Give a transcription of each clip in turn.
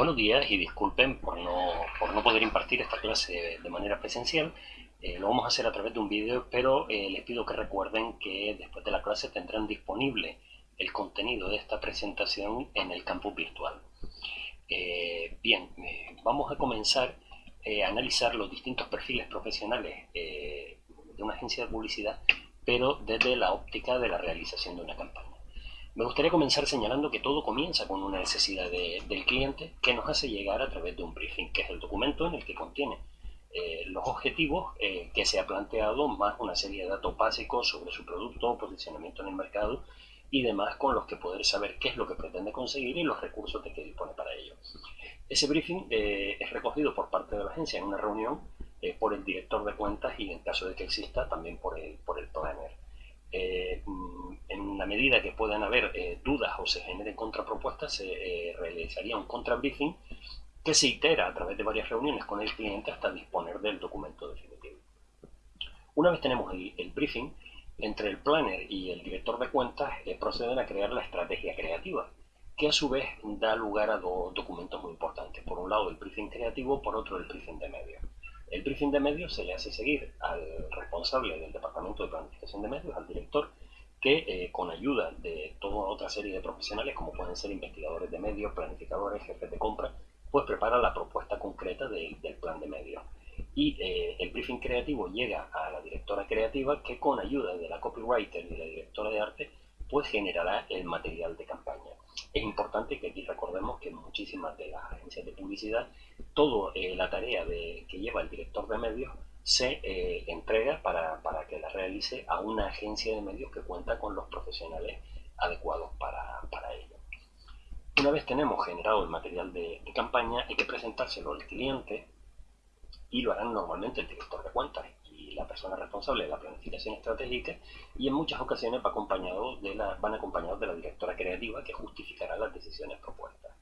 Buenos días y disculpen por no, por no poder impartir esta clase de manera presencial. Eh, lo vamos a hacer a través de un vídeo, pero eh, les pido que recuerden que después de la clase tendrán disponible el contenido de esta presentación en el campus virtual. Eh, bien, vamos a comenzar a analizar los distintos perfiles profesionales de una agencia de publicidad, pero desde la óptica de la realización de una campaña. Me gustaría comenzar señalando que todo comienza con una necesidad del cliente que nos hace llegar a través de un briefing, que es el documento en el que contiene eh, los objetivos eh, que se ha planteado, más una serie de datos básicos sobre su producto, posicionamiento en el mercado y demás con los que poder saber qué es lo que pretende conseguir y los recursos de que dispone para ello. Ese briefing eh, es recogido por parte de la agencia en una reunión por el director de cuentas y en caso de que exista también por el, por el planner. Mm, en la medida que puedan haber dudas o se generen contrapropuestas, se realizaría un contrabriefing que se itera a través de varias reuniones con el cliente hasta disponer del documento definitivo. Una vez tenemos el, briefing, entre el planner y el director de cuentas eh, proceden a crear la estrategia creativa, que a su vez da lugar a dos documentos muy importantes. Por un lado el briefing creativo, por otro el briefing de medios. El briefing de medios se le hace seguir al responsable del departamento de planificación de medios, al director, que eh, con ayuda de toda otra serie de profesionales, como pueden ser investigadores de medios, planificadores, jefes de compra, pues prepara la propuesta concreta del plan de medios. Y eh, el briefing creativo llega a la directora creativa que con ayuda de la copywriter y la directora de arte pues generará el material de campaña. Es importante que aquí recordemos que en muchísimas de las agencias de publicidad toda eh, la tarea de, que lleva el director de medios se eh, entrega para, para, que la realice a una agencia de medios que cuenta con los profesionales adecuados para, para ello. Una vez tenemos generado el material de, campaña, hay que presentárselo al cliente y lo harán normalmente el director de cuentas y la persona responsable de la planificación estratégica y en muchas ocasiones va acompañado de la, van acompañados de la directora creativa que justificará las decisiones propuestas.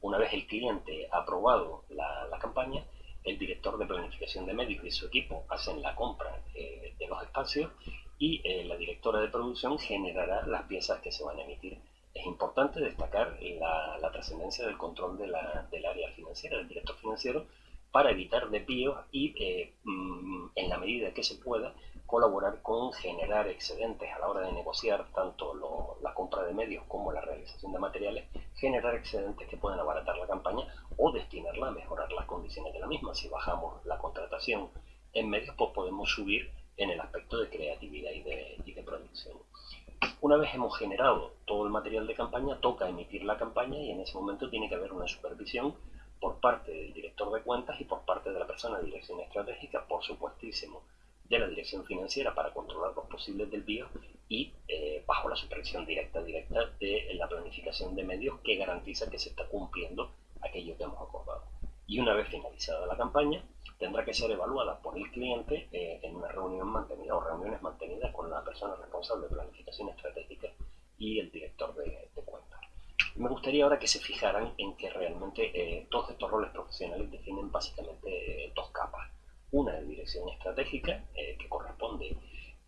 Una vez el cliente ha aprobado la, campaña, el director de planificación de medios y su equipo hacen la compra eh, de los espacios y eh, la directora de producción generará las piezas que se van a emitir. Es importante destacar la, trascendencia del control del área financiera, del director financiero, para evitar desvíos y, eh, mm, en la medida que se pueda, colaborar con generar excedentes a la hora de negociar tanto la compra de medios como la realización de materiales, generar excedentes que puedan abaratar la campaña o destinarla a mejorar las condiciones de la misma. Si bajamos la contratación en medios, pues podemos subir en el aspecto de creatividad y de, y de producción. Una vez hemos generado todo el material de campaña, toca emitir la campaña y en ese momento tiene que haber una supervisión por parte del director de cuentas y por parte de la persona de dirección estratégica, por supuestísimo, de la dirección financiera para controlar los posibles desvíos y eh, bajo la supervisión directa directa de la planificación de medios que garantiza que se está cumpliendo aquello que hemos acordado. Y una vez finalizada la campaña, tendrá que ser evaluada por el cliente eh, en una reunión mantenida o reuniones mantenidas con la persona responsable de planificación estratégica y el director de, cuentas. Me gustaría ahora que se fijaran en que realmente eh, todos estos roles profesionales definen básicamente dos capas. Una dirección estratégica, eh, que corresponde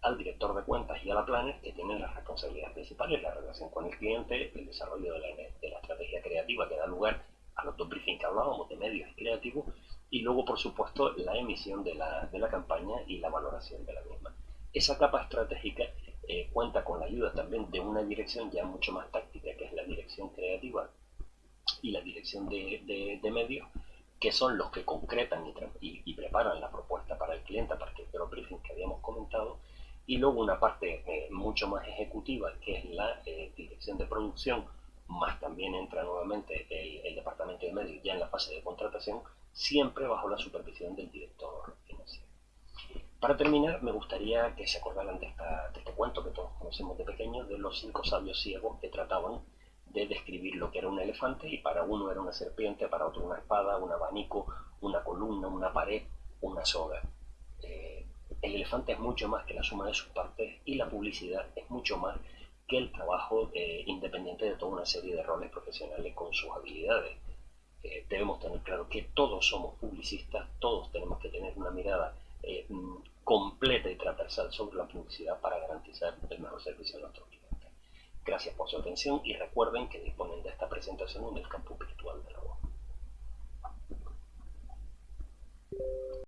al director de cuentas y a la planner, que tienen las responsabilidades principales, la relación con el cliente, el desarrollo de la, de la estrategia creativa que da lugar a los dos briefings que hablábamos de medios creativos, y luego, por supuesto, la emisión de la, de la campaña y la valoración de la misma. Esa capa estratégica eh, cuenta con la ayuda también de una dirección ya mucho más táctica, que es la dirección creativa y la dirección de, de, medios, que son los que concretan y, y, preparan la propuesta para el cliente a partir de los briefings que habíamos comentado, y luego una parte eh, mucho más ejecutiva, que es la eh, dirección de producción, más también entra nuevamente el, el departamento de medios ya en la fase de contratación, siempre bajo la supervisión del director financiero. Para terminar, me gustaría que se acordaran de, este cuento que todos conocemos de pequeños, de los cinco sabios ciegos que trataban de describir lo que era un elefante y para uno era una serpiente, para otro una espada, un abanico, una columna, una pared, una soga. Eh, el elefante es mucho más que la suma de sus partes y la publicidad es mucho más que el trabajo eh, independiente de toda una serie de roles profesionales con sus habilidades debemos tener claro que todos somos publicistas, todos tenemos que tener una mirada eh, mm, completa y transversal sobre la publicidad para garantizar el mejor servicio a nuestros clientes. Gracias por su atención y recuerden que disponen de esta presentación en el campus virtual de la UAM.